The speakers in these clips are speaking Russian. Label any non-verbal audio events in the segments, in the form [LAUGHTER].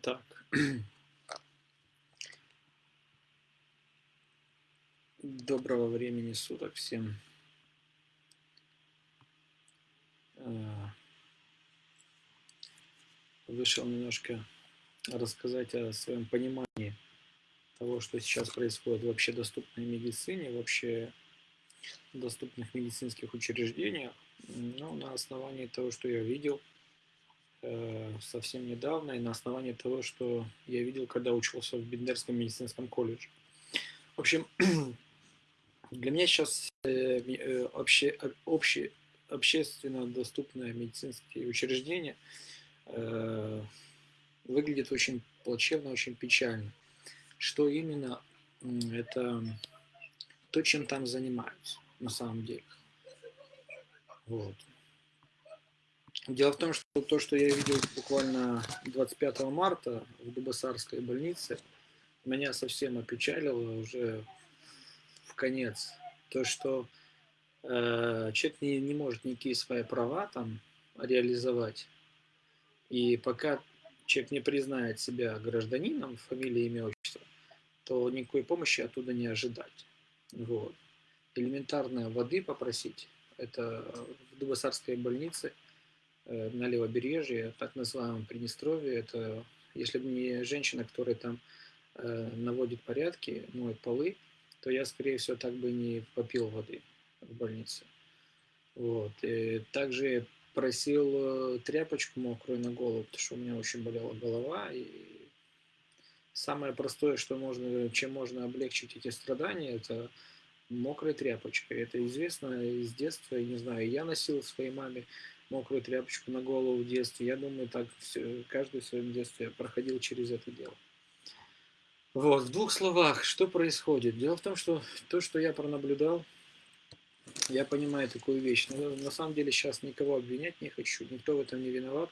Так. Доброго времени суток всем. А, вышел немножко рассказать о своем понимании того, что сейчас происходит в общедоступной медицине, вообще доступных медицинских учреждениях. Ну, на основании того, что я видел – Э, совсем недавно и на основании того, что я видел, когда учился в Бендерском медицинском колледже. В общем, [CLEARS THROAT] для меня сейчас э, э, обще, обще, общественно доступное медицинские учреждения выглядит очень плачевно, очень печально. Что именно? Это то, чем там занимаются на самом деле. Вот. Дело в том, что то, что я видел буквально 25 марта в Дубасарской больнице, меня совсем опечалило уже в конец. То, что э, человек не, не может никакие свои права там реализовать. И пока человек не признает себя гражданином, фамилия, имя, отчество, то никакой помощи оттуда не ожидать. Вот. Элементарно воды попросить. Это в Дубасарской больнице – на левобережье, так называемом Приднестровье. Это если бы не женщина, которая там э, наводит порядки, моет полы, то я, скорее всего, так бы не попил воды в больнице. Вот. И также просил э, тряпочку мокрую на голову, потому что у меня очень болела голова. И самое простое, что можно, чем можно облегчить эти страдания, это мокрая тряпочка. Это известно из детства, я не знаю, я носил своей маме мокрую тряпочку на голову в детстве. Я думаю, так все, каждый в своем детстве проходил через это дело. Вот, в двух словах, что происходит? Дело в том, что то, что я пронаблюдал, я понимаю такую вещь. Но на самом деле сейчас никого обвинять не хочу, никто в этом не виноват.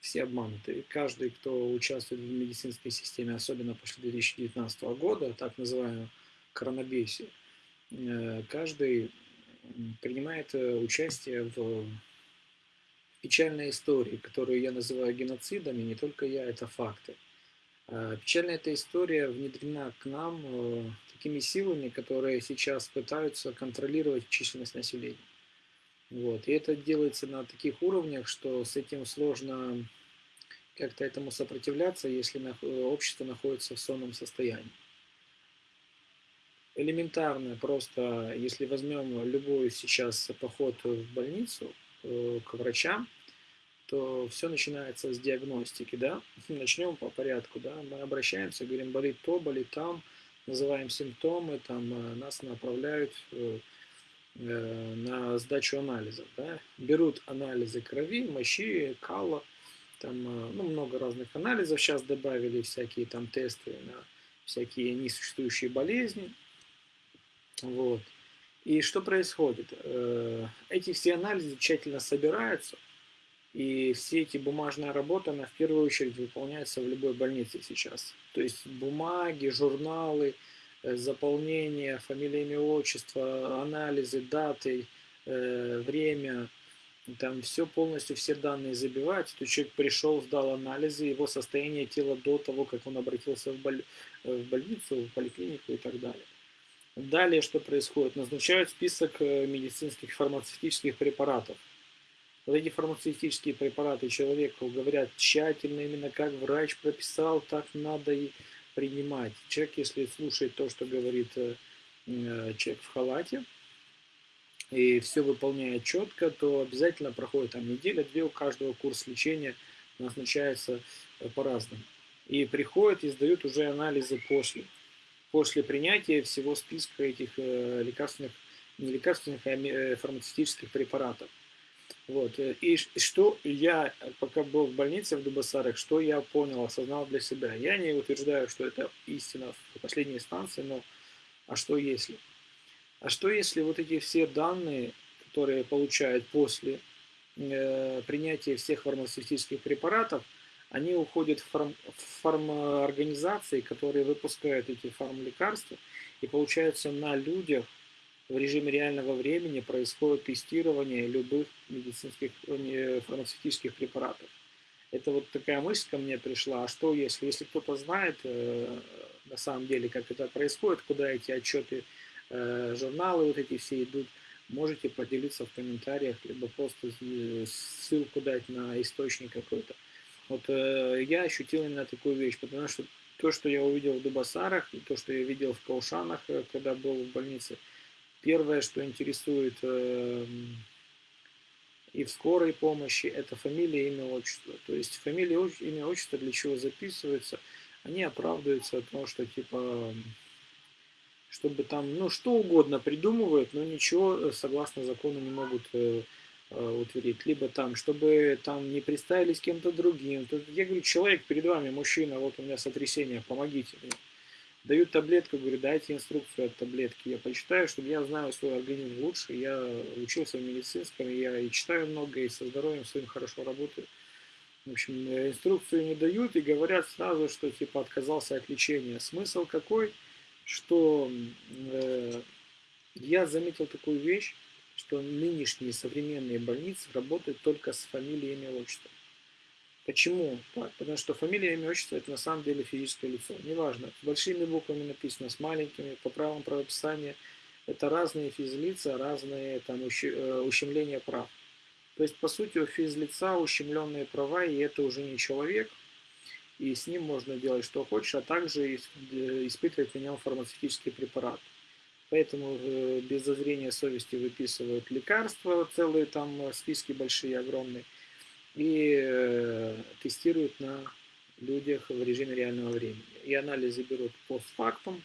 Все обмануты. каждый, кто участвует в медицинской системе, особенно после 2019 года, так называемого коронабесия, э, каждый принимает э, участие в печальная история, которую я называю геноцидами, не только я, это факты. А, печальная эта история внедрена к нам э, такими силами, которые сейчас пытаются контролировать численность населения. Вот. И это делается на таких уровнях, что с этим сложно как-то этому сопротивляться, если общество находится в сонном состоянии. Элементарно, просто если возьмем любой сейчас поход в больницу, Э, к врачам, то все начинается с диагностики, да. [LAUGHS] Начнем по порядку, да. Мы обращаемся, говорим, болит то, болит там, называем симптомы, там э, нас направляют э, на сдачу анализов, да. Берут анализы крови, мочи, кала, там, ну, много разных анализов сейчас добавили, всякие там тесты на всякие несуществующие болезни, вот. И что происходит? Э, эти все анализы тщательно собираются, и все эти бумажная работа, она в первую очередь выполняется в любой больнице сейчас. То есть бумаги, журналы, э, заполнение, фамилия, имя, отчество, анализы, даты, э, время, там все полностью, все данные забиваются. То человек пришел, сдал анализы, его состояние тела до того, как он обратился в, боль... в больницу, в поликлинику и так далее. Далее что происходит? Назначают список э, медицинских фармацевтических препаратов. Вот эти фармацевтические препараты человеку говорят тщательно, именно как врач прописал, так надо и принимать. Человек, если слушает то, что говорит э, э, человек в халате, и все выполняет четко, то обязательно проходит там неделя-две, у каждого курс лечения назначается по-разному. И приходят и сдают уже анализы после после принятия всего списка этих э, лекарственных, не лекарственных, а э, фармацевтических препаратов. Вот. Э, и что я, пока был в больнице в Дубасарах, что я понял, осознал для себя. Я не утверждаю, что это истина в последней инстанции, но а что если? А что если вот эти все данные, которые получают после э, принятия всех фармацевтических препаратов, они уходят в, фарм, в фарморганизации, которые выпускают эти фармлекарства, и получается на людях в режиме реального времени происходит тестирование любых медицинских, фармацевтических препаратов. Это вот такая мысль ко мне пришла, а что если, если кто-то знает э, на самом деле, как это происходит, куда эти отчеты, э, журналы вот эти все идут, можете поделиться в комментариях, либо просто ссылку дать на источник какой-то. Вот э, я ощутил именно такую вещь, потому что то, что я увидел в Дубасарах, и то, что я видел в Каушанах, э, когда был в больнице, первое, что интересует э, и в скорой помощи, это фамилия, имя, отчество. То есть фамилия, имя, отчество для чего записывается, они оправдываются от того, что типа чтобы там, ну, что угодно придумывают, но ничего э, согласно закону не могут э, утвердить. Либо там, чтобы там не представились кем-то другим. Тут, я говорю, человек перед вами, мужчина, вот у меня сотрясение, помогите мне. Дают таблетку, говорю, дайте инструкцию от таблетки. Я почитаю, чтобы я знаю свой организм лучше. Я учился в медицинском, я и читаю много, и со здоровьем своим хорошо работаю. В общем, инструкцию не дают и говорят сразу, что типа отказался от лечения. Смысл какой? что э, я заметил такую вещь, что нынешние современные больницы работают только с фамилией, имя, отчество. Почему? Потому что фамилия, имя, отчество – это на самом деле физическое лицо. Неважно, большими буквами написано, с маленькими, по правилам правописания. Это разные физлица, разные там, э, ущемления прав. То есть, по сути, у физлица ущемленные права, и это уже не человек – и с ним можно делать что хочешь, а также э, испытывать на нем фармацевтический препарат. Поэтому э, без зазрения совести выписывают лекарства, целые там э, списки большие, огромные, и тестируют на людях в режиме реального времени. И анализы берут постфактум.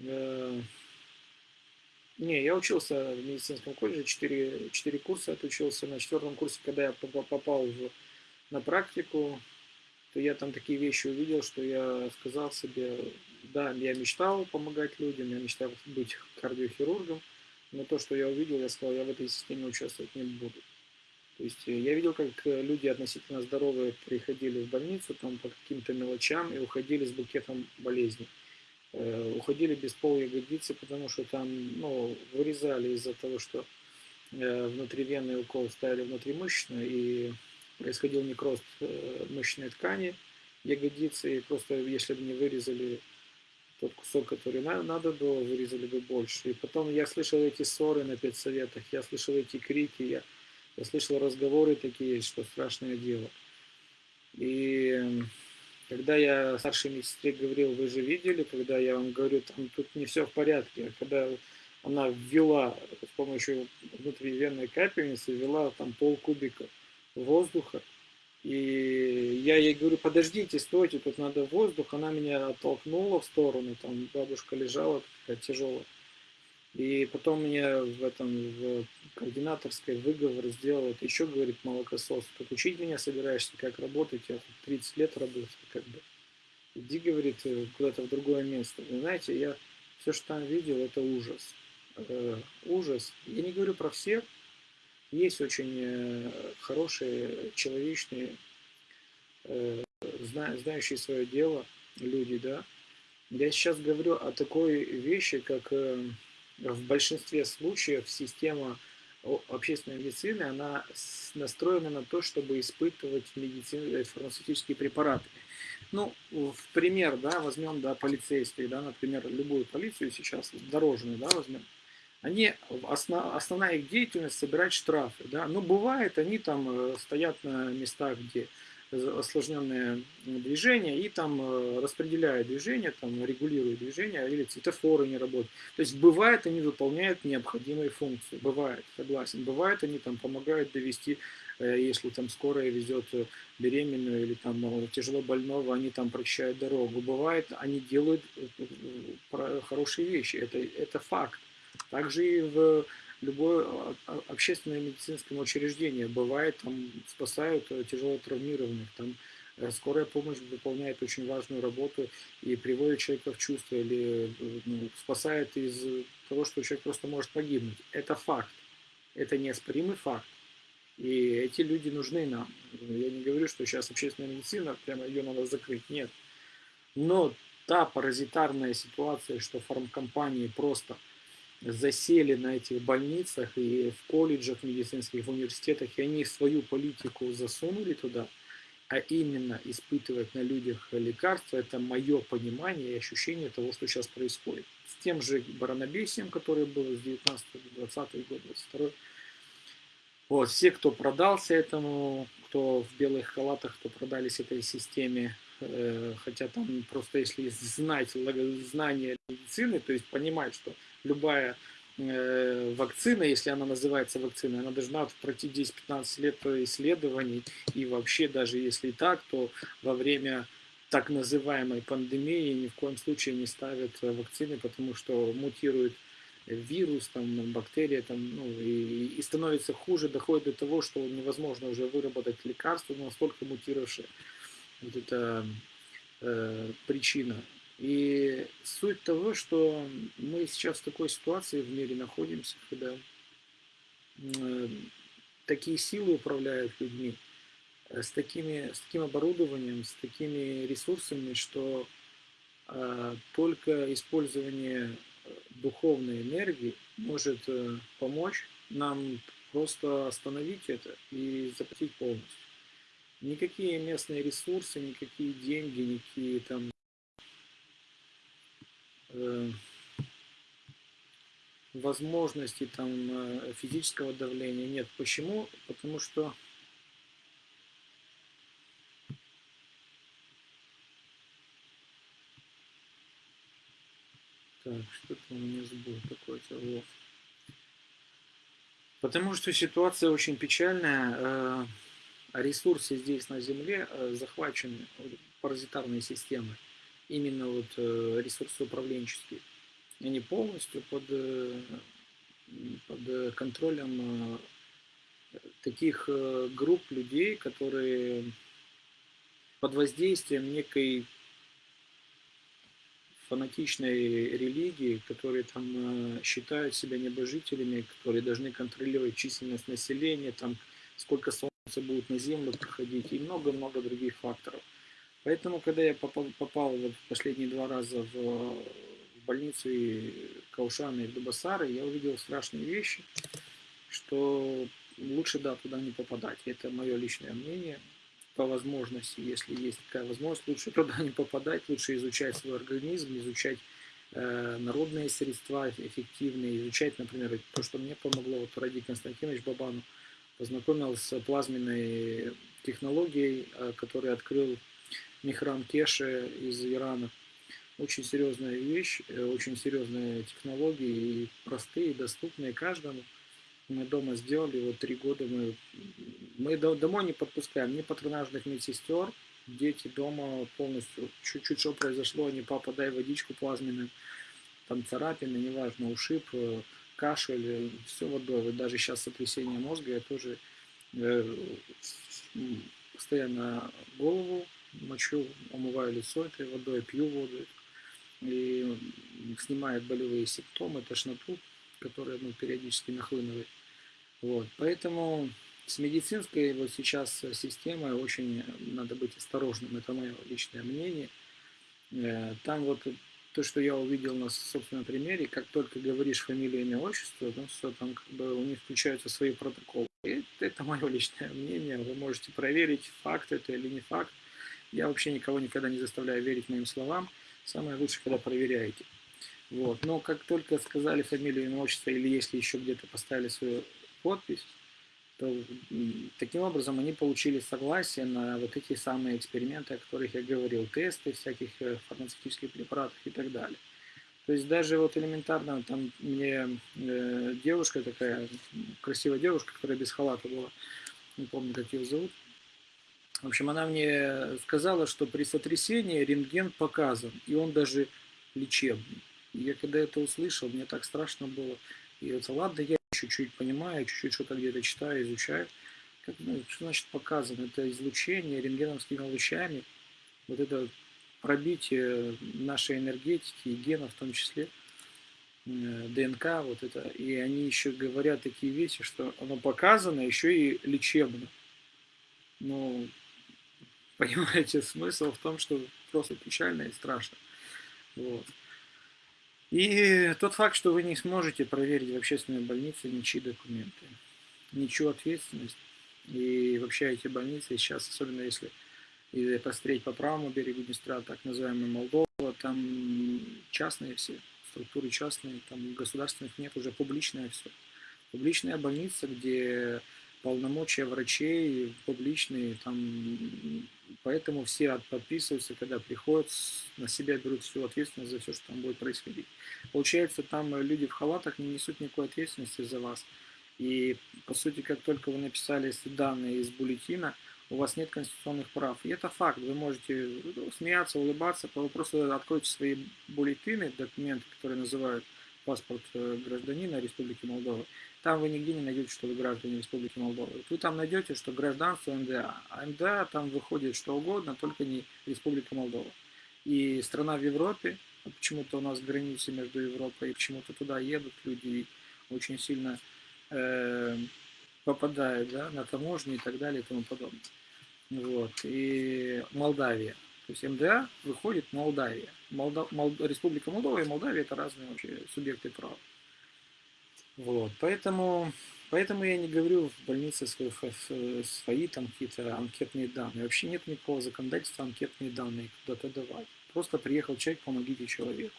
Не, я учился в медицинском колледже, 4, 4 курса отучился. На четвертом курсе, когда я попал в, на практику, то я там такие вещи увидел, что я сказал себе, да, я мечтал помогать людям, я мечтал быть кардиохирургом, но то, что я увидел, я сказал, я в этой системе участвовать не буду. То есть э, я видел, как э, люди относительно здоровые приходили в больницу там по каким-то мелочам и уходили с букетом болезней. Э, уходили без пол ягодицы, потому что там ну, вырезали из-за того, что э, внутривенный укол ставили внутримышечно, и происходил некроз э, мышечной ткани ягодицы, и просто если бы не вырезали тот кусок, который надо было, вырезали бы больше. И потом я слышал эти ссоры на педсоветах, я слышал эти крики, я, я слышал разговоры такие, что страшное дело. И когда я старшей медсестре говорил, вы же видели, когда я вам говорю, там тут не все в порядке, а когда она ввела с помощью внутривенной капельницы, ввела там пол кубика воздуха. И я ей говорю, подождите, стойте, тут надо воздух. Она меня оттолкнула в сторону, там бабушка лежала такая тяжелая. И потом мне в этом в координаторской выговор сделал, это еще, говорит, молокосос, тут учить меня собираешься, как работать, я тут 30 лет работаю, как бы. Иди, говорит, куда-то в другое место. Вы знаете, я все, что там видел, это ужас. Э, ужас. Я не говорю про всех, есть очень э, хорошие, человечные, э, знающие свое дело люди, да. Я сейчас говорю о такой вещи, как э, в большинстве случаев система общественной медицины, она настроена на то, чтобы испытывать медицин, фармацевтические препараты. Ну, в пример, да, возьмем, да, полицейских, да, например, любую полицию сейчас, дорожную, да, возьмем они, основ, основная их деятельность собирать штрафы. Да? Но бывает, они там э, стоят на местах, где осложненное движение, и там э, распределяют движение, там регулируют движение, или светофоры не работают. То есть бывает, они выполняют необходимые функции. Бывает, согласен. Бывает, они там помогают довести, э, если там скорая везет беременную или там тяжело больного, они там прочищают дорогу. Бывает, они делают хорошие вещи. Это, это факт. Также и в любое а, а, общественное медицинское учреждение бывает, там спасают э, тяжело травмированных, там э, скорая помощь выполняет очень важную работу и приводит человека в чувство или э, ну, спасает из того, что человек просто может погибнуть. Это факт, это неоспоримый факт. И эти люди нужны нам. Я не говорю, что сейчас общественная медицина, прямо ее надо закрыть, нет. Но та паразитарная ситуация, что фармкомпании просто – засели на этих больницах и в колледжах медицинских, в университетах, и они свою политику засунули туда, а именно испытывать на людях лекарства, это мое понимание и ощущение того, что сейчас происходит. С тем же баранобесием, который был с 19 20 год, 22 вот, все, кто продался этому, кто в белых халатах, кто продались этой системе, э, хотя там просто если знать знание медицины, то есть понимать, что любая Э, вакцина, если она называется вакциной, она должна пройти 10-15 лет исследований. И вообще, даже если так, то во время так называемой пандемии ни в коем случае не ставят вакцины, потому что мутирует вирус, там, бактерия, там, ну, и, и становится хуже, доходит до того, что невозможно уже выработать лекарство, настолько мутировавшее. Вот это э, причина и суть того, что мы сейчас в такой ситуации в мире находимся, когда э, такие силы управляют людьми, э, с, такими, с таким оборудованием, с такими ресурсами, что э, только использование духовной энергии может э, помочь нам просто остановить это и запретить полностью. Никакие местные ресурсы, никакие деньги, никакие там Э, возможности там э, физического давления нет. Почему? Потому что Так, что-то у меня сбой какой-то. Вот. Потому что ситуация очень печальная. Э, ресурсы здесь на Земле захвачены паразитарной системой именно вот э, ресурсы управленческие. Они полностью под, э, под контролем э, таких групп людей, которые под воздействием некой фанатичной религии, которые там считают себя небожителями, которые должны контролировать численность населения, там сколько солнца будет на Землю проходить и много-много других факторов. Поэтому, когда я попал, попал последние два раза в, больницу и Каушана и Дубасары, я увидел страшные вещи, что лучше, да, туда не попадать. Это мое личное мнение. По возможности, если есть такая возможность, лучше [LAUGHS] туда не попадать, лучше изучать свой организм, изучать э, народные средства эффективные, изучать, например, то, что мне помогло, вот Ради Константинович Бабану познакомился с плазменной технологией, э, которую открыл Михрам Кеши из Ирана. Очень серьезная вещь, э, очень серьезные технологии, и простые, доступные каждому. Мы дома сделали, вот три года мы, мы домой не подпускаем ни патронажных медсестер, дети дома полностью, чуть-чуть что произошло, они, папа, дай водичку плазменную, там царапины, неважно, ушиб, э, кашель, э, все водой. Вот даже сейчас сотрясение мозга, я тоже э, постоянно голову мочу, омываю лицо этой водой, пью воду и снимает болевые симптомы, тошноту, которая ну, периодически нахлынывает. Вот. Поэтому с медицинской вот сейчас системой очень надо быть осторожным, это мое личное мнение. Э, там вот то, что я увидел на собственном примере, как только говоришь фамилию, имя, отчество, ну все, там как бы у них включаются свои протоколы. И это мое личное мнение, вы можете проверить, факт это или не факт. Я вообще никого никогда не заставляю верить моим словам. Самое лучшее, когда проверяете. Вот. Но как только сказали фамилию, имя, отчество, или если еще где-то поставили свою подпись, то таким образом они получили согласие на вот эти самые эксперименты, о которых я говорил, тесты всяких э, фармацевтических препаратов и так далее. То есть даже вот элементарно, там мне э, девушка такая, красивая девушка, которая без халата была, не помню, как ее зовут, в общем, она мне сказала, что при сотрясении рентген показан, и он даже лечебный. Я когда это услышал, мне так страшно было. И вот ладно, я чуть-чуть понимаю, чуть-чуть что-то где-то читаю, изучаю. Как, ну, что значит показан? Это излучение рентгеновскими лучами, вот это пробитие нашей энергетики и генов в том числе, э, ДНК, вот это. И они еще говорят такие вещи, что оно показано еще и лечебно. Ну, Понимаете, [LAUGHS] смысл в том, что просто печально и страшно. Вот. И тот факт, что вы не сможете проверить в общественной больнице ничьи документы, ничью ответственность. И вообще эти больницы сейчас, особенно если посмотреть по правому берегу Днестра, так называемая Молдова, там частные все, структуры частные, там государственных нет, уже публичное все. Публичная больница, где полномочия врачей публичные, там, поэтому все подписываются, когда приходят, на себя берут всю ответственность за все, что там будет происходить. Получается, там люди в халатах не несут никакой ответственности за вас. И, по сути, как только вы написали данные из бюллетина, у вас нет конституционных прав. И это факт. Вы можете ну, смеяться, улыбаться, просто откройте свои бюллетины, документы, которые называют паспорт э, гражданина Республики Молдова. Там вы нигде не найдете, что вы граждане Республики Молдова. Вы там найдете, что гражданство МДА. А МДА там выходит что угодно, только не Республика Молдова. И страна в Европе, почему-то у нас границы между Европой, и почему-то туда едут люди и очень сильно э, попадают да, на таможню и так далее и тому подобное. Вот. И Молдавия. То есть МДА выходит Молдавия. Молдав... Мол... Республика Молдова и Молдавия это разные вообще субъекты права. Вот. Поэтому, поэтому я не говорю в больнице свои, свои там какие-то анкетные данные. Вообще нет никакого законодательства анкетные данные куда-то давать. Просто приехал человек, помогите человеку.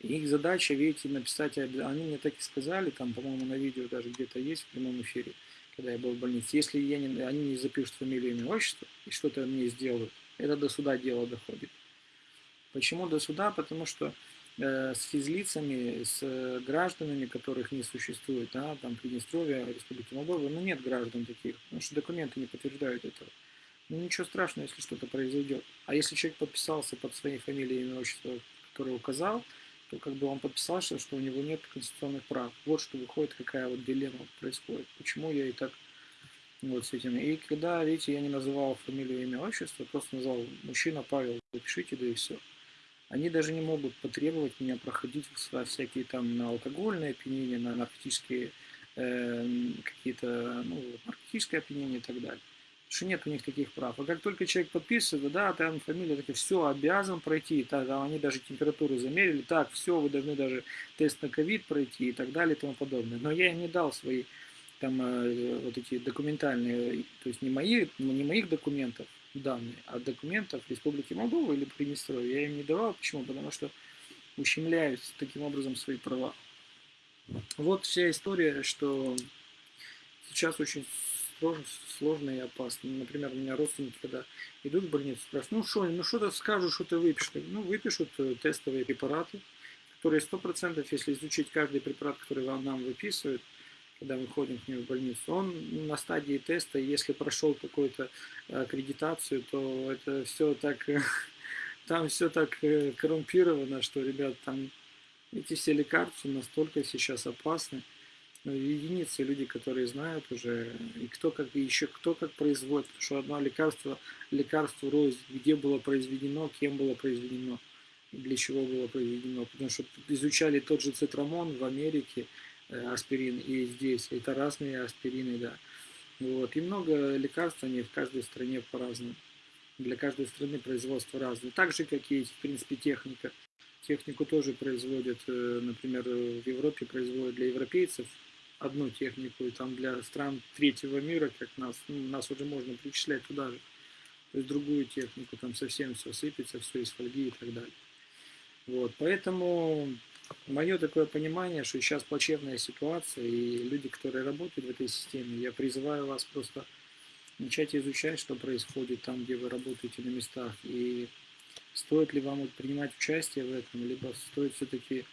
И их задача, видите, написать, они мне так и сказали, там, по-моему, на видео даже где-то есть в прямом эфире, когда я был в больнице. Если я не, они не запишут фамилию, имя, отчество и что-то мне сделают, это до суда дело доходит. Почему до суда? Потому что с физлицами, с э, гражданами, которых не существует, да, там Приднестровья, Республики Молдова, ну нет граждан таких, потому что документы не подтверждают этого. Ну ничего страшного, если что-то произойдет. А если человек подписался под своей фамилией, имя, отчество, которое указал, то как бы он подписался, что у него нет конституционных прав. Вот что выходит, какая вот дилемма происходит. Почему я и так вот с этим. И когда, видите, я не называл фамилию, имя, отчество, просто назвал мужчина Павел, запишите, да и все. Они даже не могут потребовать меня проходить всякие там на алкогольные опьянения, на наркотические э, какие-то, ну, наркотическое опьянение и так далее. Потому что нет у них таких прав. А как только человек подписывает, да, там фамилия такая, все, обязан пройти, так, там они даже температуру замерили, так, все, вы должны даже тест на ковид пройти и так далее и тому подобное. Но я им не дал свои там э, вот эти документальные, то есть не, мои, не моих документов данные, а документов Республики Молдова или Приднестровья я им не давал. Почему? Потому что ущемляют таким образом свои права. Вот вся история, что сейчас очень сложно, сложно и опасно. Например, у меня родственники, когда идут в больницу, спрашивают, ну что, ну что-то скажут, что ты выпишешь. Ну, выпишут э, тестовые препараты, которые 100%, если изучить каждый препарат, который вам нам выписывают, когда мы ходим к нему в больницу, он на стадии теста, если прошел какую-то э, аккредитацию, то это все так, [LAUGHS] там все так э, коррумпировано, что, ребят, там эти все лекарства настолько сейчас опасны. Ну, единицы люди, которые знают уже, и кто как, и еще кто как производит, потому что одно лекарство, лекарство рознь, где было произведено, кем было произведено, для чего было произведено. Потому что изучали тот же цитрамон в Америке, Э, аспирин и здесь. Это разные аспирины, да. Вот. И много лекарств, они в каждой стране по-разному. Для каждой страны производство разное. Так же, как и, в принципе, техника. Технику тоже производят, э, например, в Европе производят для европейцев одну технику, и там для стран третьего мира, как нас, ну, нас уже можно причислять туда же. То есть другую технику, там совсем все сыпется, все из фольги и так далее. Вот, поэтому Мое такое понимание, что сейчас плачевная ситуация, и люди, которые работают в этой системе, я призываю вас просто начать изучать, что происходит там, где вы работаете на местах, и стоит ли вам принимать участие в этом, либо стоит все-таки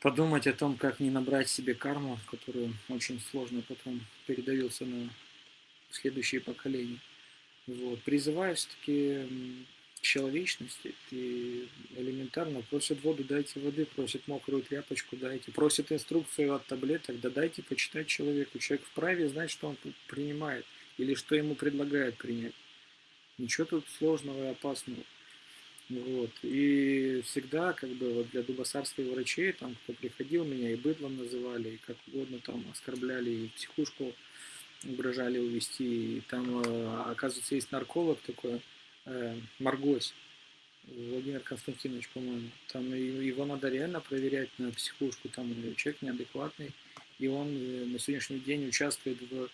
подумать о том, как не набрать себе карму, которую очень сложно потом передается на следующие поколения. Вот. Призываю все-таки человечности и элементарно просят воду, дайте воды, просят мокрую тряпочку, дайте, просят инструкцию от таблеток, да дайте почитать человеку. Человек вправе знать, что он принимает или что ему предлагают принять. Ничего тут сложного и опасного. Вот. И всегда, как бы, вот для дубосарских врачей, там, кто приходил, меня и быдлом называли, и как угодно там оскорбляли, и психушку угрожали увести. И там, э, оказывается, есть нарколог такой, э, Маргось, Владимир Константинович, по-моему. Там его надо реально проверять на психушку, там человек неадекватный, и он э, на сегодняшний день участвует в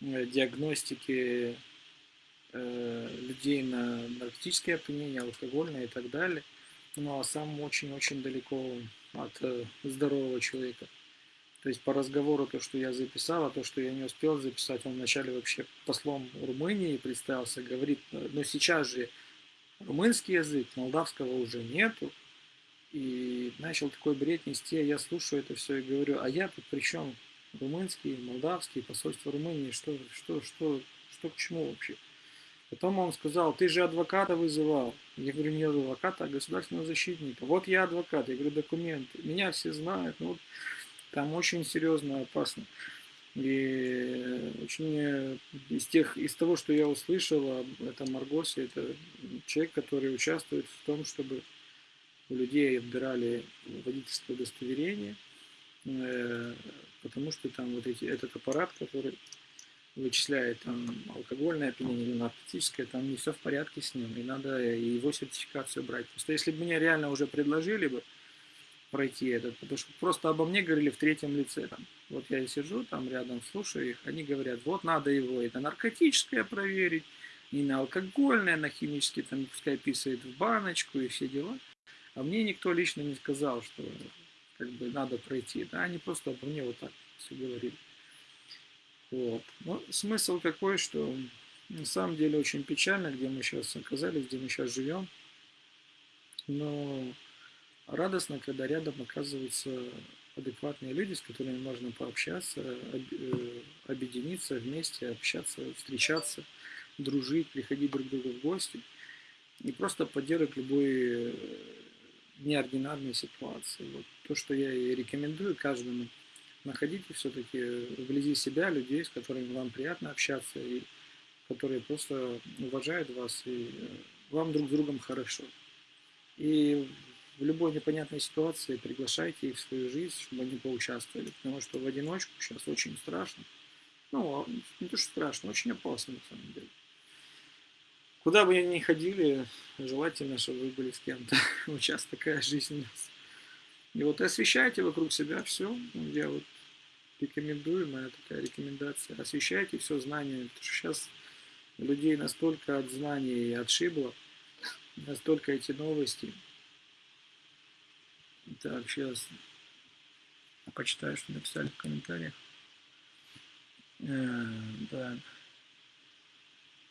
э, диагностике э, людей на наркотическое опьянение, алкогольное и так далее. Ну а сам очень-очень далеко от здорового человека. То есть по разговору то, что я записал, а то, что я не успел записать, он вначале вообще послом Румынии представился, говорит, но сейчас же румынский язык, молдавского уже нету. И начал такой бред нести, а я слушаю это все и говорю, а я тут при чем? Румынский, молдавский, посольство Румынии, что, что, что, что к чему вообще? Потом он сказал, ты же адвоката вызывал. Я говорю, не адвоката, а государственного защитника. Вот я адвокат, я говорю, документы. Меня все знают, ну, там очень серьезно опасно. И очень из, тех, из того, что я услышал это Маргосе, это человек, который участвует в том, чтобы у людей отбирали водительское удостоверение, э, потому что там вот эти, этот аппарат, который вычисляет там алкогольное опьянение или наркотическое, там не все в порядке с ним, и надо его сертификацию брать. Просто если бы мне реально уже предложили бы пройти этот, потому что просто обо мне говорили в третьем лице. Там. Вот я сижу там рядом, слушаю их, они говорят, вот надо его на наркотическое проверить, и на алкогольное, на химическое, там пускай писает в баночку и все дела. А мне никто лично не сказал, что как бы надо пройти. Да, они просто обо мне вот так все говорили. Вот. Но смысл такой, что на самом деле очень печально, где мы сейчас оказались, где мы сейчас живем. Но радостно, когда рядом оказываются адекватные люди, с которыми можно пообщаться, э, объединиться вместе, общаться, встречаться, дружить, приходить друг к другу в гости и просто поддерживать любые неординарные ситуации. Вот то, что я и рекомендую каждому – находите все-таки вблизи себя людей, с которыми вам приятно общаться, и которые просто уважают вас, и э, вам друг с другом хорошо. И в любой непонятной ситуации приглашайте их в свою жизнь, чтобы они поучаствовали, потому что в одиночку сейчас очень страшно. Ну, а не то, что страшно, очень опасно на самом деле. Куда бы ни ходили, желательно, чтобы вы были с кем-то. [LAUGHS] Вот сейчас такая жизнь у нас. И вот освещайте вокруг себя все. Я вот рекомендую, моя такая рекомендация. Освещайте все знания. Потому что сейчас людей настолько от знаний отшибло, [LAUGHS] настолько эти новости. Так, сейчас почитаю, что написали в комментариях. Э, да.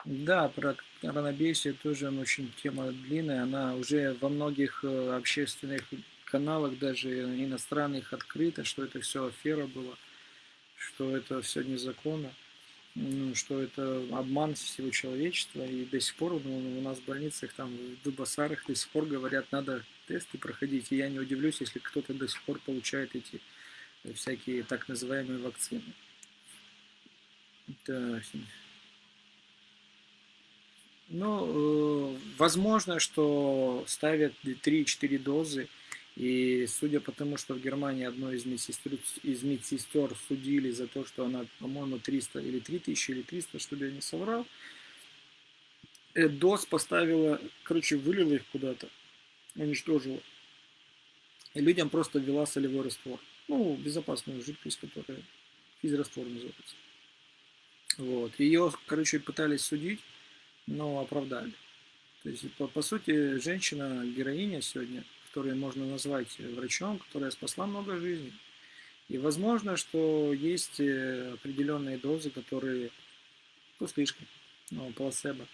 Да, про коронабесие тоже очень тема длинная. Она уже во многих э, общественных каналах, даже иностранных, открыто, что это все афера была, что это все незаконно, ну, что это обман всего человечества. И до сих пор ну, у нас в больницах, там, в Дубасарах до сих пор говорят, надо тесты проходить. И я не удивлюсь, если кто-то до сих пор получает эти всякие так называемые вакцины. Так. Ну, э, возможно, что ставят 3-4 дозы и судя по тому, что в Германии одной из медсестер, из медсестер судили за то, что она, по-моему, 300 или 3000 или 300, чтобы я не соврал, э, ДОС поставила, короче, вылила их куда-то, уничтожила. И людям просто ввела солевой раствор. Ну, безопасную жидкость, которая физраствор называется. Вот. Ее, короче, пытались судить, но оправдали. То есть, по, по сути, женщина, героиня сегодня – которую можно назвать врачом, которая спасла много жизней. И возможно, что есть э, определенные дозы, которые ну, слишком, ну, плацебо.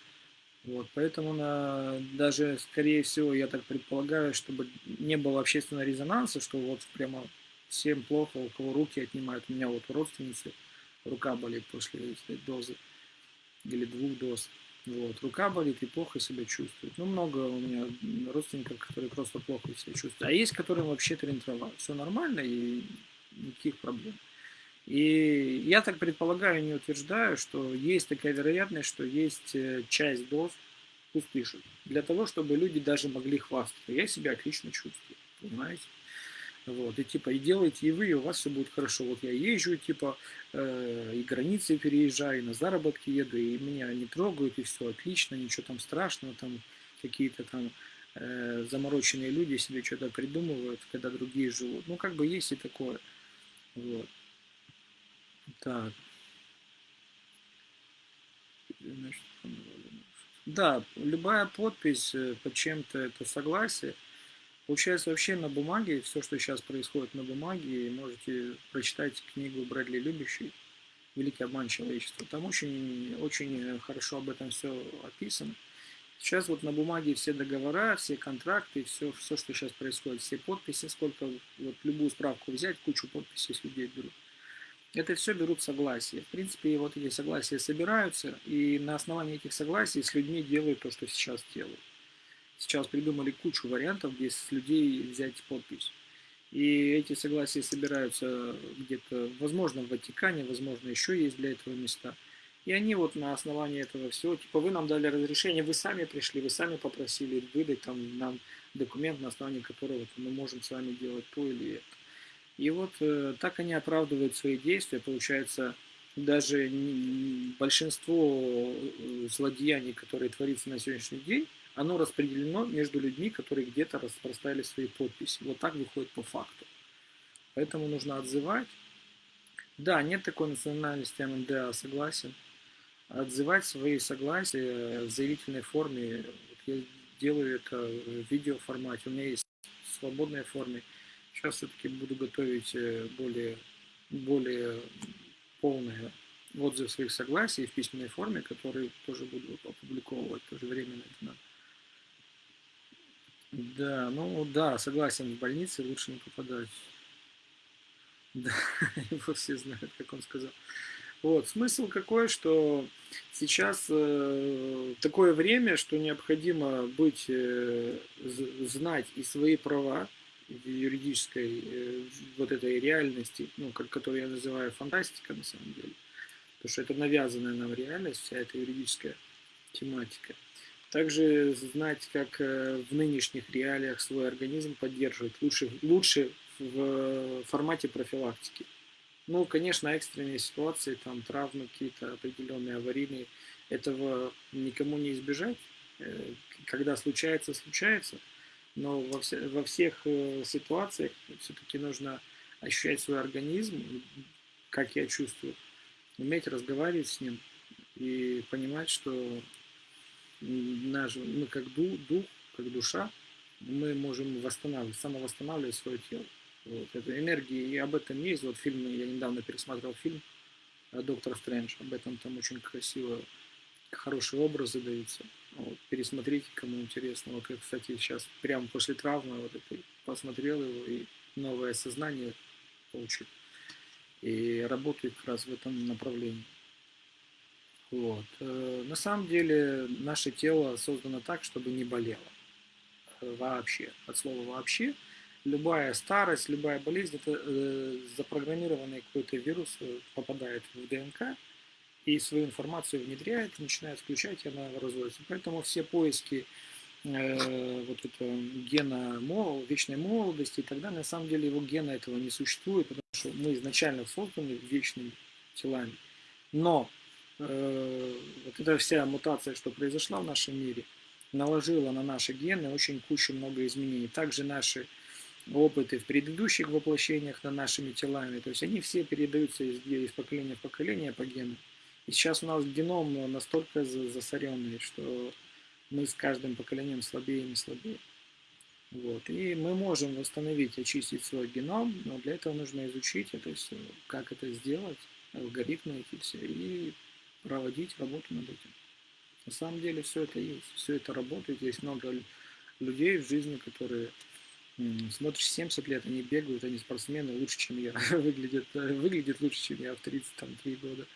Вот, поэтому на, даже, скорее всего, я так предполагаю, чтобы не было общественного резонанса, что вот прямо всем плохо, у кого руки отнимают. У меня вот у родственницы рука болит после этой дозы или двух доз. Вот. Рука болит и плохо себя чувствует. Ну, много у меня родственников, которые просто плохо себя чувствуют. А есть, которым вообще тренировали. Все нормально и никаких проблем. И я так предполагаю, не утверждаю, что есть такая вероятность, что есть э, часть доз, пусть пишут, для того, чтобы люди даже могли хвастаться. Я себя отлично чувствую, понимаете? Вот, и типа, и делайте и вы, и у вас все будет хорошо. Вот я езжу, типа, э, и границы переезжаю, и на заработки еду, и меня не трогают, и все отлично, ничего там страшного, там какие-то там э, замороченные люди себе что-то придумывают, когда другие живут. Ну, как бы есть и такое. Вот. Так. Да, любая подпись э, под чем-то это согласие. Получается, вообще на бумаге, все, что сейчас происходит на бумаге, можете прочитать книгу Брэдли Любящий «Великий обман человечества». Там очень, очень хорошо об этом все описано. Сейчас вот на бумаге все договора, все контракты, все, все, что сейчас происходит, все подписи, сколько, вот любую справку взять, кучу подписей с людей берут. Это все берут согласия. В принципе, вот эти согласия собираются, и на основании этих согласий с людьми делают то, что сейчас делают. Сейчас придумали кучу вариантов, где с людей взять подпись. И эти согласия собираются где-то, возможно, в Ватикане, возможно, еще есть для этого места – и они вот на основании этого всего, типа, вы нам дали разрешение, вы сами пришли, вы сами попросили выдать там нам документ, на основании которого мы можем с вами делать то или это. И вот э, так они оправдывают свои действия. Получается, даже большинство э, злодеяний, которые творится на сегодняшний день, оно распределено между людьми, которые где-то распространяли свои подписи. Вот так выходит по факту. Поэтому нужно отзывать. Да, нет такой национальности МНДА, согласен отзывать свои согласия в заявительной форме. Я делаю это в видеоформате. У меня есть в свободной форме. Сейчас все-таки буду готовить э, более, более полные отзывы своих согласий в письменной форме, которые тоже буду опубликовывать тоже временно. Да, ну да, согласен, в больнице лучше не попадать. Да, [LAUGHS] его все знают, как он сказал. Вот, смысл какой, что сейчас э, такое время, что необходимо быть, э, знать и свои права юридической э, вот этой реальности, ну, как, которую я называю фантастика на самом деле, потому что это навязанная нам реальность, вся эта юридическая тематика. Также знать, как э, в нынешних реалиях свой организм поддерживать лучше, лучше в формате профилактики. Ну, конечно, экстренные ситуации, там травмы какие-то определенные, аварийные, этого никому не избежать. Э, когда случается, случается. Но во, все, во всех э, ситуациях все-таки нужно ощущать свой организм, как я чувствую, уметь разговаривать с ним и понимать, что наш, мы как дух, дух, как душа, мы можем восстанавливать, самовосстанавливать свое тело. Вот, это энергии, и об этом есть. Вот фильм, я недавно пересмотрел фильм э, «Доктор Стрэндж», об этом там очень красиво, хорошие образы даются. Вот, пересмотрите, кому интересно. Вот кстати, сейчас прямо после травмы вот этой посмотрел его и новое сознание получил. И работает как раз в этом направлении. Вот. Э, на самом деле наше тело создано так, чтобы не болело. Э, вообще. От слова «вообще» любая старость, любая болезнь, это э, запрограммированный какой-то вирус попадает в ДНК и свою информацию внедряет, начинает включать, и она разводится. Поэтому все поиски э, вот этого гена мол, вечной молодости и так далее, на самом деле его гена этого не существует, потому что мы изначально созданы вечными телами. Но э, вот эта вся мутация, что произошла в нашем мире, наложила на наши гены очень кучу много изменений. Также наши опыты в предыдущих воплощениях над нашими телами. То есть они все передаются из, из поколения в поколение по генам. И сейчас у нас геном настолько засоренный, что мы с каждым поколением слабее и слабее. Вот. И мы можем восстановить, очистить свой геном, но для этого нужно изучить это все, как это сделать, алгоритмы эти все, и проводить работу над этим. На самом деле все это есть, все это работает. Есть много людей в жизни, которые Смотришь, 70 лет, они бегают, они спортсмены лучше, чем я. [LAUGHS] выглядят, выглядят лучше, чем я в 33 года.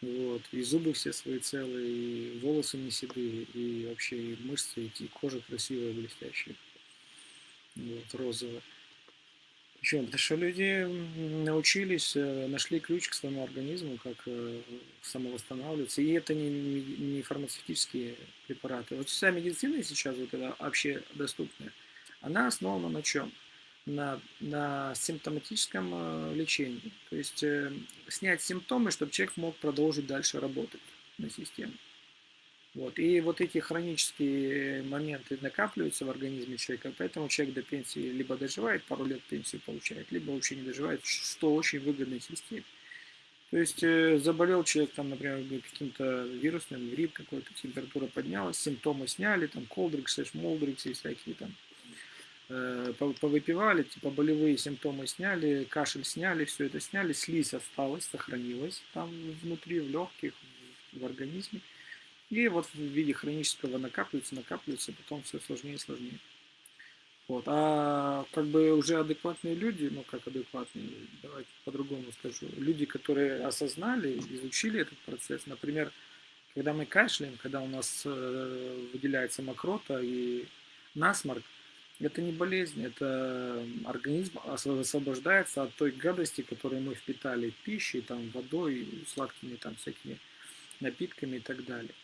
Вот. И зубы все свои целые, и волосы не седые, и вообще и мышцы, и кожа красивая, блестящая. Вот, розовая. Почему? Потому что люди научились, э, нашли ключ к своему организму, как э, самовосстанавливаться. И это не, не фармацевтические препараты. Вот вся медицина сейчас, вот это вообще доступная, она основана на чем? На, на симптоматическом э, лечении. То есть э, снять симптомы, чтобы человек мог продолжить дальше работать на систему. Вот. И вот эти хронические моменты накапливаются в организме человека, поэтому человек до пенсии либо доживает, пару лет пенсию получает, либо вообще не доживает, что очень выгодно системе. То есть э, заболел человек, там, например, каким-то вирусным, грипп какой-то, температура поднялась, симптомы сняли, там, колдрикс, молдрикс и всякие там, повыпивали, типа болевые симптомы сняли, кашель сняли, все это сняли, слизь осталась, сохранилась там внутри, в легких, в организме. И вот в виде хронического накапливается, накапливается, потом все сложнее и сложнее. Вот. А как бы уже адекватные люди, ну как адекватные, давайте по-другому скажу, люди, которые осознали, изучили этот процесс, например, когда мы кашляем, когда у нас э, выделяется мокрота и насморк, это не болезнь, это организм освобождается от той гадости, которую мы впитали пищей, там, водой, сладкими там всякими напитками и так далее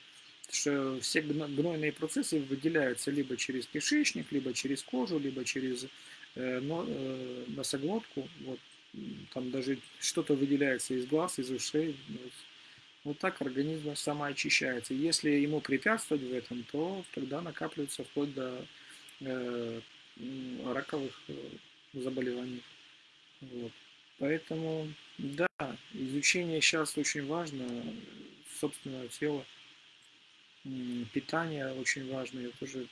что все гнойные процессы выделяются либо через кишечник, либо через кожу, либо через э, э, носоглотку. Вот, там даже что-то выделяется из глаз, из ушей. Вот, вот так организм самоочищается. Если ему препятствовать в этом, то тогда накапливается вплоть до раковых э, заболеваний. Вот. Поэтому, да, изучение сейчас очень важно собственного тела питание очень важно. Я тоже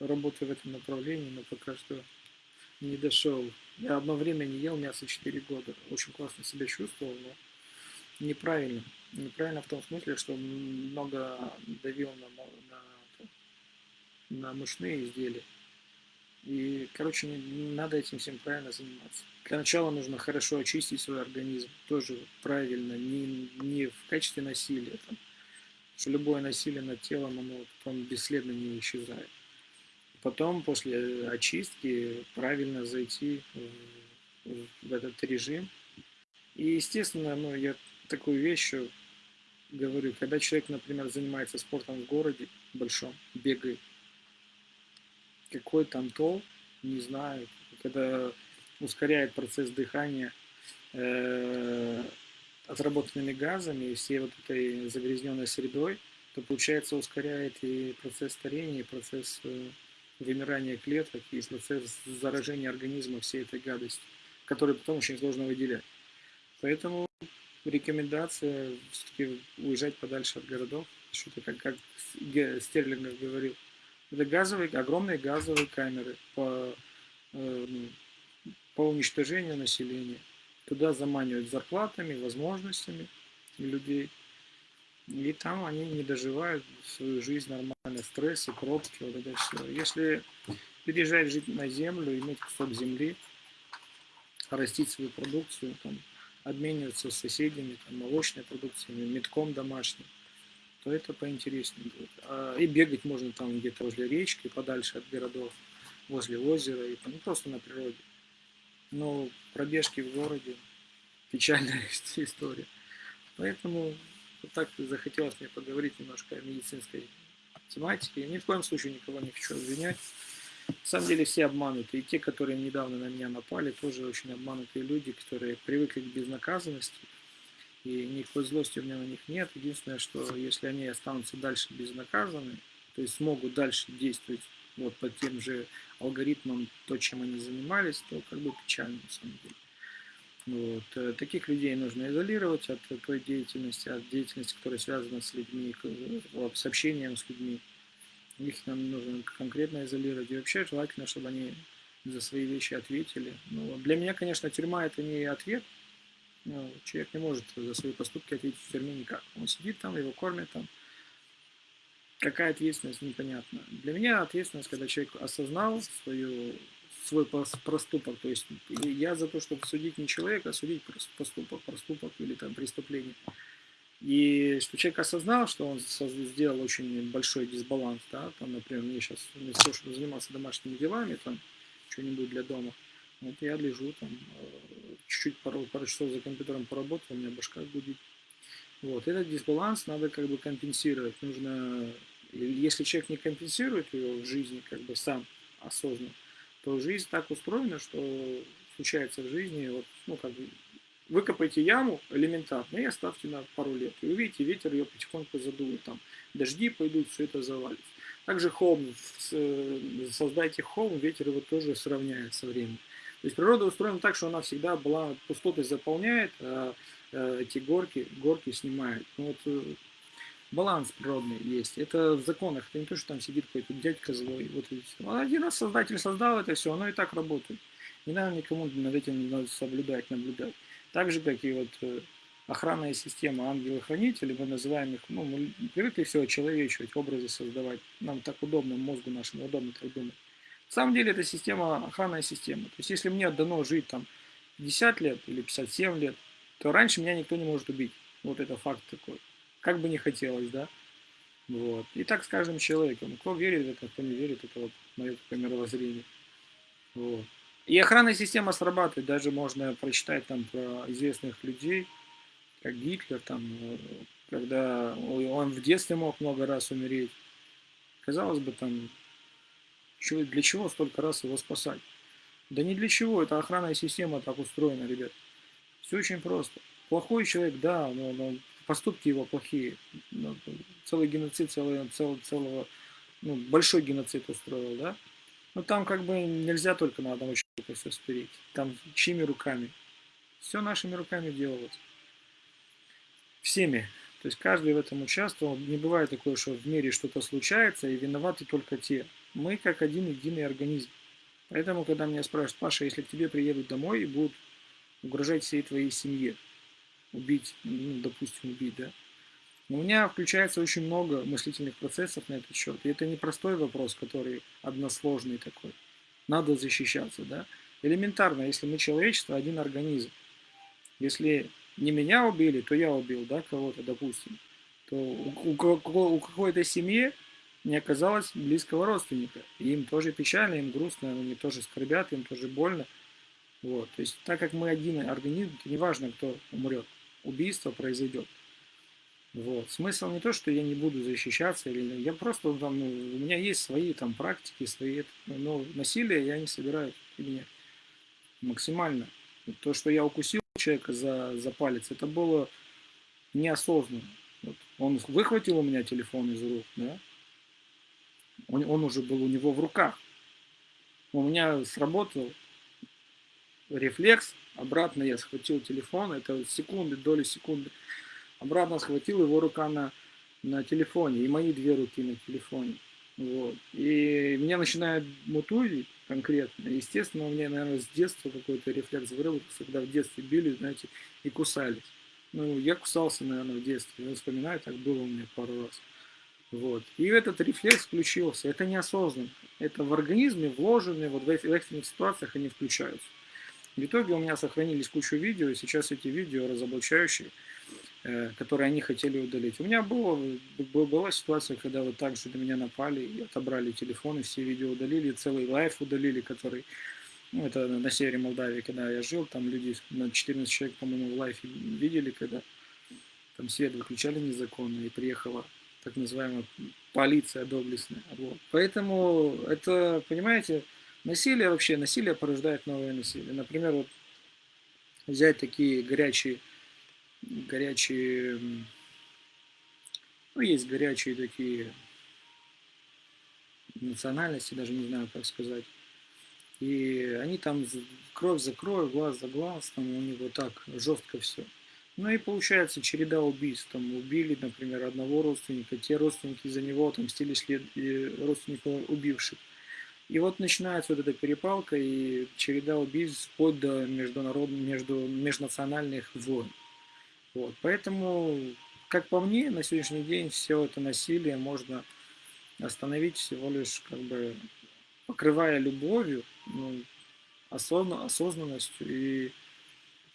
работаю в этом направлении, но пока что не дошел. Я одно время не ел мясо 4 года. Очень классно себя чувствовал, но неправильно. Неправильно в том смысле, что много давил на, на, на мышные изделия. И, короче, надо этим всем правильно заниматься. Для начала нужно хорошо очистить свой организм. Тоже правильно, не, не в качестве насилия. Там, что любое насилие над телом, оно потом бесследно не исчезает. Потом, после очистки, правильно зайти в, этот режим. И, естественно, ну, я такую вещь говорю, когда человек, например, занимается спортом в городе большом, бегает, какой там тол, не знаю, когда ускоряет процесс дыхания, э отработанными газами и всей вот этой загрязненной средой, то получается ускоряет и процесс старения, и процесс э, вымирания клеток, и процесс заражения организма всей этой гадости, которую потом очень сложно выделять. Поэтому рекомендация все-таки уезжать подальше от городов, что-то как, как Стерлингов говорил. Это газовые, огромные газовые камеры по, э, ну, по уничтожению населения туда заманивают зарплатами, возможностями людей. И там они не доживают свою жизнь нормально, стрессы, пробки, вот это все. Если переезжать жить на землю, иметь кусок земли, растить свою продукцию, там, обмениваться с соседями, там, молочной продукцией, метком домашним, то это поинтереснее будет. А, и бегать можно там где-то возле речки, подальше от городов, возле озера, и, ну, просто на природе. Но пробежки в городе печальная [LAUGHS] история. Поэтому вот так захотелось мне поговорить немножко о медицинской тематике. Я ни в коем случае никого не хочу обвинять. На самом деле все обмануты. И те, которые недавно на меня напали, тоже очень обманутые люди, которые привыкли к безнаказанности. И никакой злости у меня на них нет. Единственное, что если они останутся дальше безнаказаны, то есть смогут дальше действовать вот по тем же алгоритмам, то, чем они занимались, то как бы печально на самом деле. Вот. Э, таких людей нужно изолировать от той деятельности, от деятельности, которая связана с людьми, с общением с людьми. Их нам нужно конкретно изолировать. И вообще желательно, чтобы они за свои вещи ответили. Ну, для меня, конечно, тюрьма это не ответ. Ну, человек не может за свои поступки ответить в тюрьме никак. Он сидит там, его кормят там, Какая ответственность, непонятно. Для меня ответственность, когда человек осознал свою, свой проступок. То есть я за то, чтобы судить не человека, а судить поступок, проступок или там преступление. И что человек осознал, что он сделал очень большой дисбаланс, да, там, например, мне сейчас вместо того, чтобы заниматься домашними делами, там, что-нибудь для дома, вот я лежу там, э, чуть-чуть пару, пару часов за компьютером поработал, у меня башка гудит. Вот, этот дисбаланс надо как бы компенсировать. Нужно, если человек не компенсирует его в жизни, как бы сам осознанно, то жизнь так устроена, что случается в жизни, вот, ну, как бы, выкопайте яму элементарно и оставьте на пару лет. И увидите, ветер ее потихоньку задует, там, дожди пойдут, все это завалится. Также холм, создайте холм, ветер его тоже сравняет со временем. То есть природа устроена так, что она всегда была пустотой заполняет, а э, эти горки, горки снимает. Ну, вот э, баланс природный есть. Это в законах. Это не то, что там сидит какой-то дядька злой. Вот, один раз создатель создал это все, оно и так работает. Не надо никому над этим соблюдать, наблюдать. Так же, как и вот э, охранная система ангелы-хранители, мы называем их, ну, мы привыкли все очеловечивать, образы создавать. Нам так удобно, мозгу нашему удобно так думать. На самом деле это система, охранная система. То есть если мне дано жить там 50 лет или 57 лет, то раньше меня никто не может убить. Вот это факт такой. Как бы не хотелось, да? Вот. И так с каждым человеком. Кто верит в это, кто не верит, это вот мое такое мировоззрение. Вот. И охранная система срабатывает, даже можно прочитать там про известных людей, как Гитлер, там, э, когда он в детстве мог много раз умереть. Казалось бы, там, для чего столько раз его спасать? Да не для чего, это охранная система так устроена, ребят. Все очень просто. Плохой человек, да, но, но поступки его плохие. Ну, целый геноцид, целый, целый, целого, ну, большой геноцид устроил, да? Но там как бы нельзя только на одного человека все спереть. Там чьими руками? Все нашими руками делалось. Всеми. То есть каждый в этом участвовал. Не бывает такое, что в мире что-то случается, и виноваты только те. Мы как один единый организм. Поэтому, когда меня спрашивают, Паша, если к тебе приедут домой и будут угрожать всей твоей семье, убить, ну, допустим, убить, да, у меня включается очень много мыслительных процессов на этот счет. И это не простой вопрос, который односложный такой. Надо защищаться, да. Элементарно, если мы человечество, один организм. Если не меня убили, то я убил, да, кого-то, допустим. То у, у, у какой-то семьи не оказалось близкого родственника. И им тоже печально, им грустно, они тоже скорбят, им тоже больно. Вот. То есть, так как мы один организм, то неважно, кто умрет, убийство произойдет. Вот. Смысл не то, что я не буду защищаться, или я просто там, ну, у меня есть свои там практики, свои, но насилие я не собираюсь применять максимально. То, что я укусил человека за, за палец, это было неосознанно. Вот. Он выхватил у меня телефон из рук, да? Он, он уже был у него в руках. У меня сработал рефлекс, обратно я схватил телефон, это секунды, доли секунды обратно схватил его рука на, на телефоне, и мои две руки на телефоне. Вот. И меня начинает мутузить конкретно. Естественно, у меня, наверное, с детства какой-то рефлекс выработался, когда в детстве били, знаете, и кусались. Ну, я кусался, наверное, в детстве. Я вспоминаю, так было у меня пару раз. Вот. И этот рефлекс включился. Это неосознанно. Это в организме вложенные, вот в экстренных ситуациях они включаются. В итоге у меня сохранились кучу видео, и сейчас эти видео разоблачающие Э, которые они хотели удалить. У меня было, была ситуация, когда вот так же на меня напали и отобрали телефон, и все видео удалили, целый лайф удалили, который, ну, это на севере Молдавии, когда я жил, там люди, на 14 человек, по-моему, в лайфе видели, когда там свет выключали незаконно, и приехала так называемая полиция доблестная. Вот. Поэтому это, понимаете, насилие вообще, насилие порождает новое насилие. Например, вот взять такие горячие горячие, ну, есть горячие такие национальности, даже не знаю, как сказать. И они там кровь за кровь, глаз за глаз, там у них вот так жестко все. Ну и получается череда убийств. Там убили, например, одного родственника, те родственники за него отомстили след родственника убивших. И вот начинается вот эта перепалка и череда убийств вплоть до международных, между, межнациональных войн. Вот. Поэтому, как по мне, на сегодняшний день все это насилие можно остановить всего лишь как бы покрывая любовью, ну, осозна, осознанностью и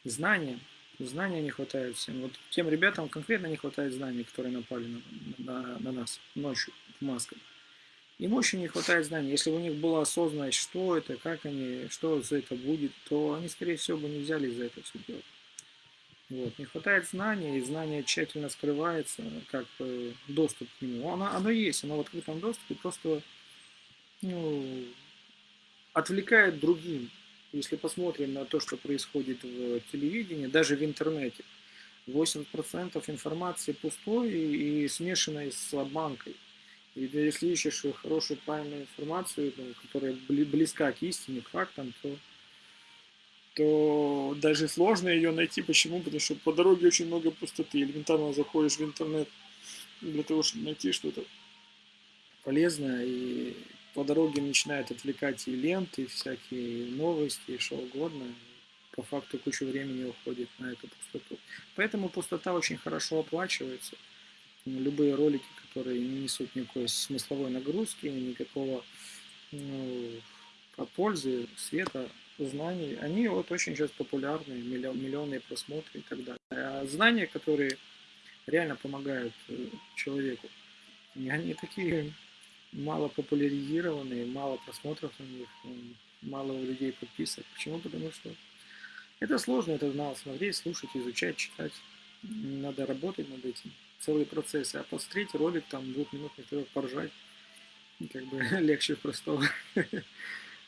знанием. Знания не хватает всем. Вот тем ребятам конкретно не хватает знаний, которые напали на, на, на нас ночью в масках. Им очень не хватает знаний. Если бы у них была осознанность, что это, как они, что за это будет, то они, скорее всего, бы не взяли за это все делать. Вот. Не хватает знания, и знание тщательно скрывается, как э, доступ к нему. Оно, оно есть, оно в открытом доступе, просто ну, отвлекает другим. Если посмотрим на то, что происходит в телевидении, даже в интернете, 80% информации пустой и смешанной с обманкой. И если ищешь хорошую, правильную информацию, которая близка к истине, к фактам, то то даже сложно ее найти. Почему? Потому что по дороге очень много пустоты. Элементарно заходишь в интернет для того, чтобы найти что-то полезное, и по дороге начинают отвлекать и ленты, и всякие новости, и что угодно. По факту кучу времени уходит на эту пустоту. Поэтому пустота очень хорошо оплачивается. Любые ролики, которые не несут никакой смысловой нагрузки, никакого ну, пользы, света, знаний, они вот очень сейчас популярны, миллион, миллионные просмотры и так далее. А знания, которые реально помогают э, человеку, они такие мало популяризированные, мало просмотров на них, мало у людей подписок. Почему? Потому что это сложно, это надо смотреть, слушать, изучать, читать. Надо работать над этим. Целый процесс. А посмотреть ролик, там, двухминутный, поржать, как бы [LAUGHS] легче простого. [LAUGHS]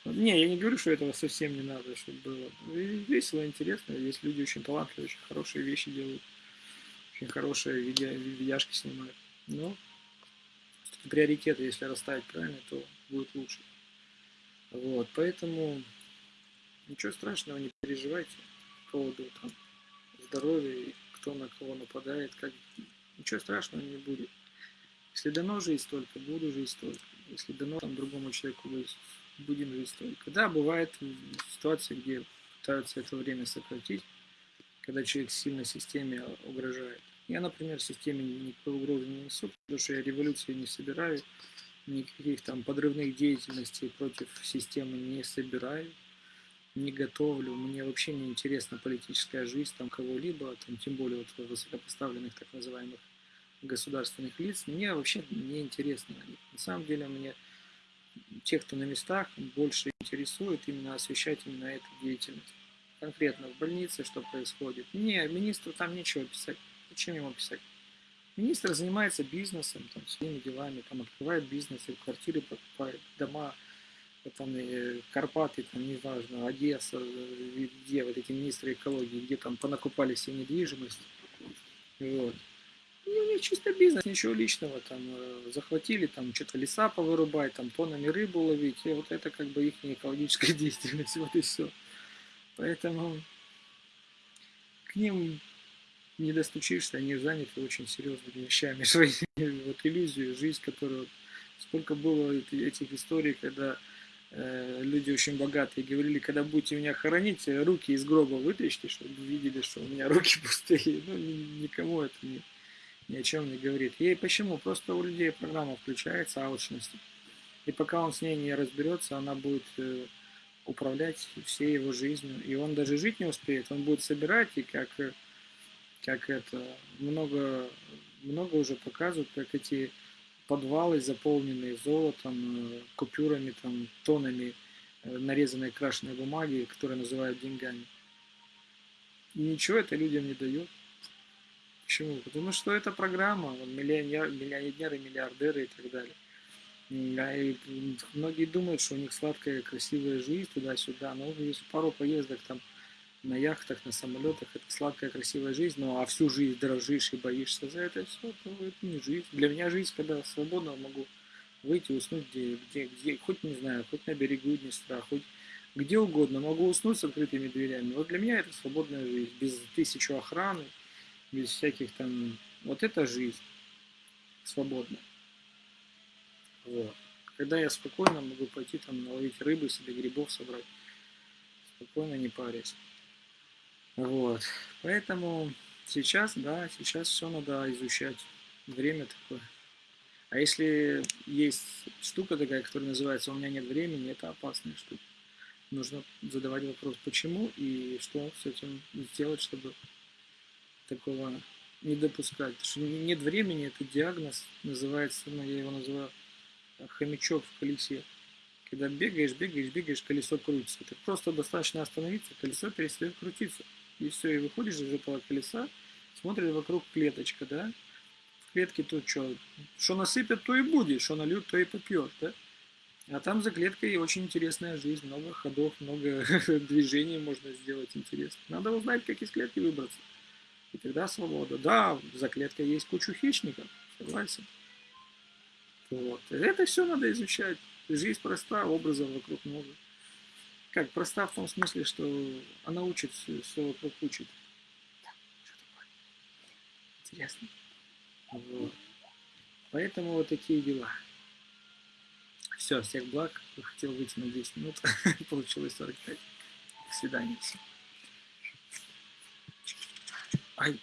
Не, я не говорю, что этого совсем не надо, чтобы было. Весело, интересно. Есть люди очень талантливые, очень хорошие вещи делают. Очень хорошие видео, видяшки снимают. Но приоритеты, если расставить правильно, то будет лучше. Вот, поэтому ничего страшного, не переживайте по поводу там, здоровья, кто на кого нападает, как... ничего страшного не будет. Если дано жить столько, буду жить столько. Если дано там другому человеку будем жить столько. Да, бывает ситуации, где пытаются это время сократить, когда человек сильно системе угрожает. Я, например, системе никакой угрозы не несу, потому что я революции не собираю, никаких там подрывных деятельностей против системы не собираю, не готовлю. Мне вообще не интересна политическая жизнь там кого-либо, тем более вот высокопоставленных так называемых государственных лиц. Мне вообще не интересно. На самом деле мне тех, кто на местах, больше интересует именно освещать именно эту деятельность. Конкретно в больнице, что происходит. Не, министру там нечего писать. Зачем ему писать? Министр занимается бизнесом, там, своими делами, там, открывает бизнесы, квартиры покупает, дома, там, и Карпаты, там, неважно, Одесса, где вот эти министры экологии, где там понакупали все недвижимость. Вот. И у них чисто бизнес, ничего личного, там, э, захватили, там, что-то леса повырубать, там, тоннами рыбу ловить, и вот это как бы их экологическая [LAUGHS] деятельность, вот и все. Поэтому к ним не достучишься, они заняты очень серьезными вещами, [LAUGHS] своей вот иллюзию, жизнь, которую... Сколько было этих историй, когда э, люди очень богатые говорили, когда будете меня хоронить, руки из гроба вытащите, чтобы видели, что у меня руки [LAUGHS] пустые. Ну, никому это не, ни о чем не говорит. И почему? Просто у людей программа включается алчности. И пока он с ней не разберется, она будет э, управлять всей его жизнью. И он даже жить не успеет. Он будет собирать, и как э, как это, много, много уже показывают, как эти подвалы, заполненные золотом, э, купюрами, там, тонами э, нарезанной крашеной бумаги, которые называют деньгами. И ничего это людям не дает. Почему? Потому что это программа, миллионер, миллионеры, миллиардеры и так далее. И многие думают, что у них сладкая, красивая жизнь туда-сюда, но если пару поездок там на яхтах, на самолетах, это сладкая, красивая жизнь, ну а всю жизнь дрожишь и боишься за это все, то это не жизнь. Для меня жизнь, когда свободно могу выйти, уснуть где, где, где, хоть не знаю, хоть на берегу Днестра, хоть где угодно, могу уснуть с открытыми дверями. Вот для меня это свободная жизнь, без тысячи охраны, без всяких там, вот это жизнь свободная. Вот. Когда я спокойно могу пойти там наловить рыбы, себе грибов собрать, спокойно не парясь. Вот. Поэтому сейчас, да, сейчас все надо изучать. Время такое. А если есть штука такая, которая называется «у меня нет времени», это опасная штука. Нужно задавать вопрос, почему и что с этим сделать, чтобы такого не допускать. Потому что нет времени, это диагноз, называется, ну, я его называю хомячок в колесе. Когда бегаешь, бегаешь, бегаешь, колесо крутится. Так просто достаточно остановиться, колесо перестает крутиться и все, и выходишь из этого колеса, смотришь вокруг клеточка, да, в клетке тут что, что насыпят, то и будет, что нальют, то и попьет, да, а там за клеткой очень интересная жизнь, много ходов, много [LAUGHS] движений можно сделать интересно. Надо узнать, как из клетки выбраться. И тогда свобода. Да, за клеткой есть кучу хищников, согласен. Вот. Это все надо изучать. Жизнь проста, образов вокруг много. Как, проста в том смысле, что она учит, все вокруг учит. Что такое? Интересно. Вот. Поэтому вот такие дела. Все, всех благ. Хотел выйти на 10 минут. [LAUGHS] Получилось 45. До свидания. Ай.